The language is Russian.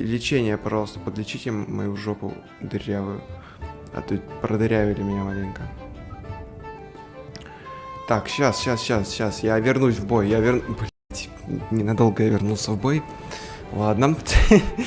Лечение, пожалуйста, подлечите мою жопу дырявую. А то продырявили меня маленько. Так, сейчас, сейчас, сейчас, сейчас. Я вернусь в бой. Я верну... Блять, ненадолго я вернулся в бой. Ладно.